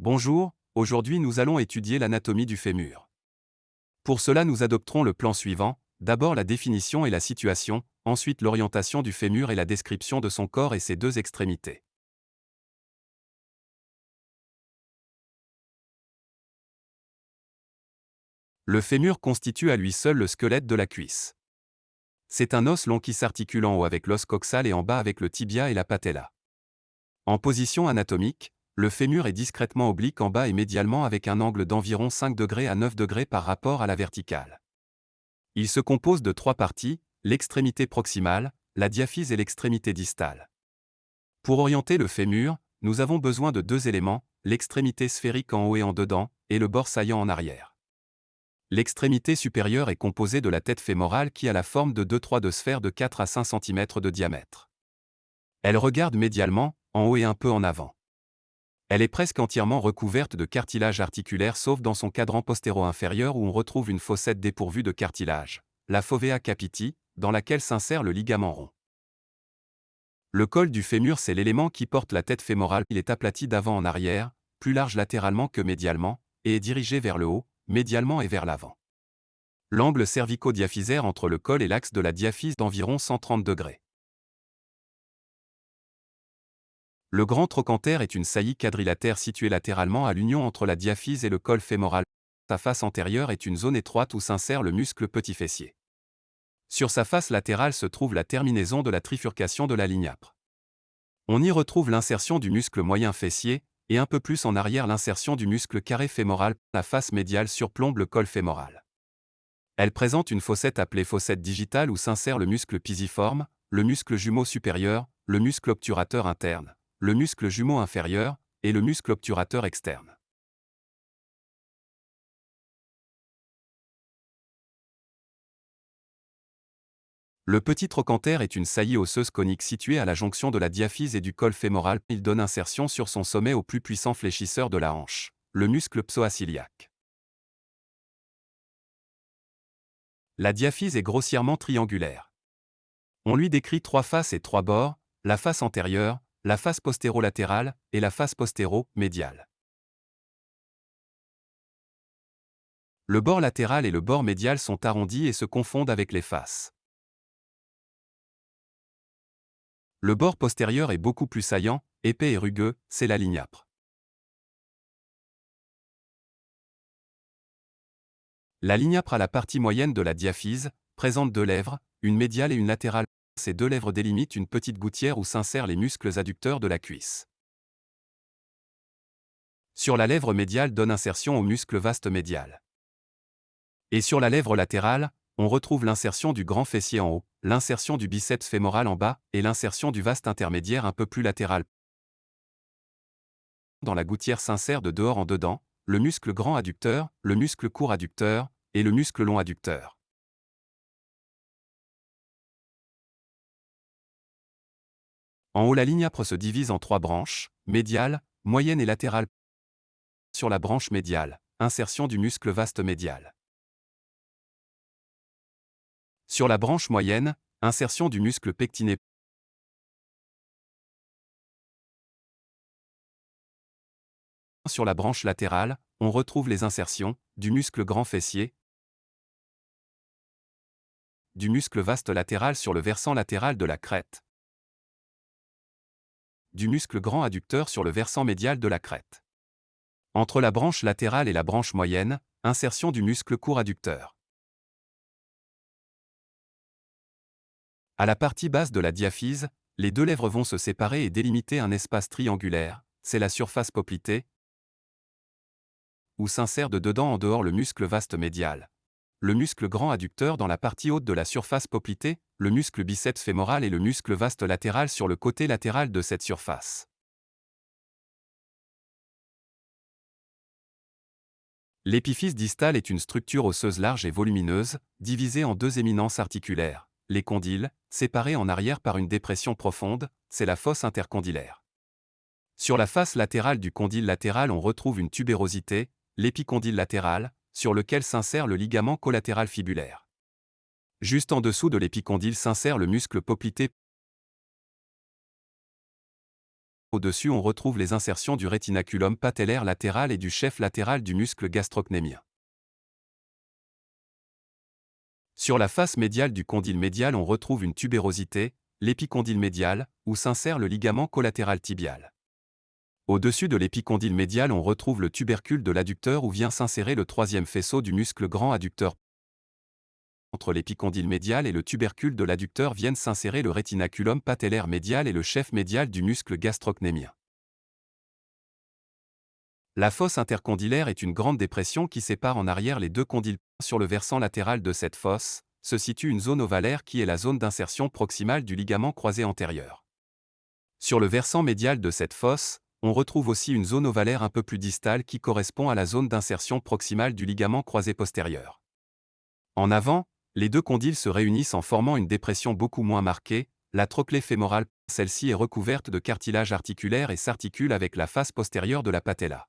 Bonjour, aujourd'hui nous allons étudier l'anatomie du fémur. Pour cela nous adopterons le plan suivant, d'abord la définition et la situation, ensuite l'orientation du fémur et la description de son corps et ses deux extrémités. Le fémur constitue à lui seul le squelette de la cuisse. C'est un os long qui s'articule en haut avec l'os coxal et en bas avec le tibia et la patella. En position anatomique, le fémur est discrètement oblique en bas et médialement avec un angle d'environ 5 degrés à 9 degrés par rapport à la verticale. Il se compose de trois parties, l'extrémité proximale, la diaphyse et l'extrémité distale. Pour orienter le fémur, nous avons besoin de deux éléments, l'extrémité sphérique en haut et en dedans, et le bord saillant en arrière. L'extrémité supérieure est composée de la tête fémorale qui a la forme de deux trois de sphères de 4 à 5 cm de diamètre. Elle regarde médialement, en haut et un peu en avant. Elle est presque entièrement recouverte de cartilage articulaire sauf dans son cadran postéro-inférieur où on retrouve une fossette dépourvue de cartilage, la fovea capiti, dans laquelle s'insère le ligament rond. Le col du fémur c'est l'élément qui porte la tête fémorale. Il est aplati d'avant en arrière, plus large latéralement que médialement, et est dirigé vers le haut, médialement et vers l'avant. L'angle cervico-diaphysaire entre le col et l'axe de la diaphyse d'environ 130 degrés. Le grand trochanter est une saillie quadrilatère située latéralement à l'union entre la diaphyse et le col fémoral. Sa face antérieure est une zone étroite où s'insère le muscle petit fessier. Sur sa face latérale se trouve la terminaison de la trifurcation de la ligne âpre. On y retrouve l'insertion du muscle moyen fessier, et un peu plus en arrière l'insertion du muscle carré fémoral. La face médiale surplombe le col fémoral. Elle présente une fossette appelée fossette digitale où s'insère le muscle pisiforme, le muscle jumeau supérieur, le muscle obturateur interne, le muscle jumeau inférieur, et le muscle obturateur externe. Le petit trochanter est une saillie osseuse conique située à la jonction de la diaphyse et du col fémoral. Il donne insertion sur son sommet au plus puissant fléchisseur de la hanche, le muscle psoasiliaque. La diaphyse est grossièrement triangulaire. On lui décrit trois faces et trois bords, la face antérieure, la face postérolatérale et la face postéro-médiale. Le bord latéral et le bord médial sont arrondis et se confondent avec les faces. Le bord postérieur est beaucoup plus saillant, épais et rugueux, c'est la ligne âpre. La ligne âpre a la partie moyenne de la diaphyse, présente deux lèvres, une médiale et une latérale. Ces deux lèvres délimitent une petite gouttière où s'insèrent les muscles adducteurs de la cuisse. Sur la lèvre médiale donne insertion au muscle vaste médial. Et sur la lèvre latérale, on retrouve l'insertion du grand fessier en haut, l'insertion du biceps fémoral en bas et l'insertion du vaste intermédiaire un peu plus latéral. Dans la gouttière s'insère de dehors en dedans, le muscle grand adducteur, le muscle court adducteur et le muscle long adducteur. En haut la ligne âpre se divise en trois branches, médiale, moyenne et latérale. Sur la branche médiale, insertion du muscle vaste médial. Sur la branche moyenne, insertion du muscle pectiné. Sur la branche latérale, on retrouve les insertions du muscle grand fessier, du muscle vaste latéral sur le versant latéral de la crête, du muscle grand adducteur sur le versant médial de la crête. Entre la branche latérale et la branche moyenne, insertion du muscle court adducteur. À la partie basse de la diaphyse, les deux lèvres vont se séparer et délimiter un espace triangulaire, c'est la surface poplitée, où s'insère de dedans en dehors le muscle vaste médial, le muscle grand adducteur dans la partie haute de la surface poplitée, le muscle biceps fémoral et le muscle vaste latéral sur le côté latéral de cette surface. L'épiphyse distale est une structure osseuse large et volumineuse, divisée en deux éminences articulaires. Les condyles, séparés en arrière par une dépression profonde, c'est la fosse intercondylaire. Sur la face latérale du condyle latéral on retrouve une tubérosité, l'épicondyle latéral, sur lequel s'insère le ligament collatéral fibulaire. Juste en dessous de l'épicondyle s'insère le muscle poplité Au-dessus on retrouve les insertions du rétinaculum patellaire latéral et du chef latéral du muscle gastrocnémien. Sur la face médiale du condyle médial on retrouve une tubérosité, l'épicondyle médial, où s'insère le ligament collatéral tibial. Au-dessus de l'épicondyle médial on retrouve le tubercule de l'adducteur où vient s'insérer le troisième faisceau du muscle grand adducteur. Entre l'épicondyle médial et le tubercule de l'adducteur viennent s'insérer le rétinaculum patellaire médial et le chef médial du muscle gastrocnémien. La fosse intercondylaire est une grande dépression qui sépare en arrière les deux condyles. Sur le versant latéral de cette fosse, se situe une zone ovalaire qui est la zone d'insertion proximale du ligament croisé antérieur. Sur le versant médial de cette fosse, on retrouve aussi une zone ovalaire un peu plus distale qui correspond à la zone d'insertion proximale du ligament croisé postérieur. En avant, les deux condyles se réunissent en formant une dépression beaucoup moins marquée, la trochlée fémorale, celle-ci est recouverte de cartilage articulaire et s'articule avec la face postérieure de la patella.